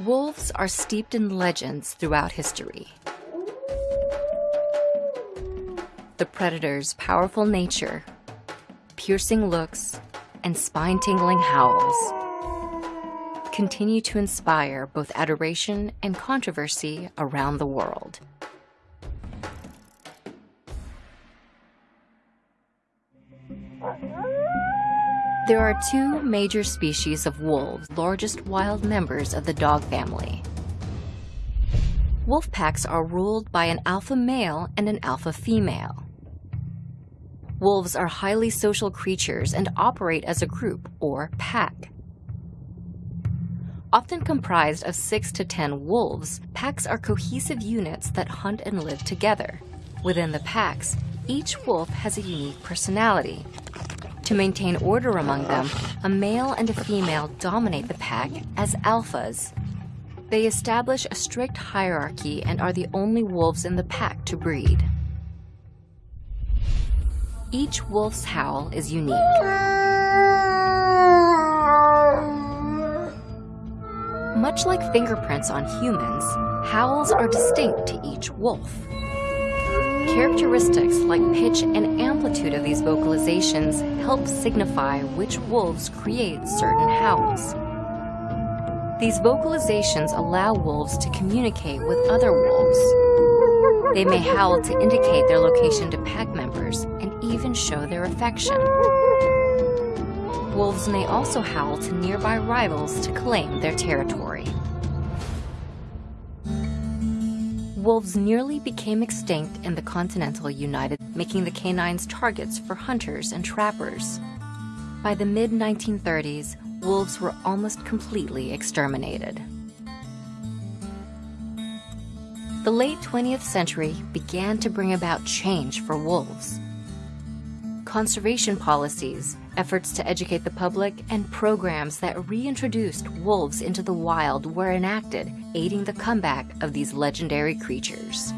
Wolves are steeped in legends throughout history. The predator's powerful nature, piercing looks, and spine-tingling howls continue to inspire both adoration and controversy around the world. There are two major species of wolves, largest wild members of the dog family. Wolf packs are ruled by an alpha male and an alpha female. Wolves are highly social creatures and operate as a group, or pack. Often comprised of 6 to 10 wolves, packs are cohesive units that hunt and live together. Within the packs, each wolf has a unique personality, to maintain order among them, a male and a female dominate the pack as alphas. They establish a strict hierarchy and are the only wolves in the pack to breed. Each wolf's howl is unique. Much like fingerprints on humans, howls are distinct to each wolf. Characteristics like pitch and amplitude of these vocalizations help signify which wolves create certain howls. These vocalizations allow wolves to communicate with other wolves. They may howl to indicate their location to pack members and even show their affection. Wolves may also howl to nearby rivals to claim their territory. Wolves nearly became extinct in the continental United, making the canines targets for hunters and trappers. By the mid-1930s, wolves were almost completely exterminated. The late 20th century began to bring about change for wolves. Conservation policies, efforts to educate the public, and programs that reintroduced wolves into the wild were enacted, aiding the comeback of these legendary creatures.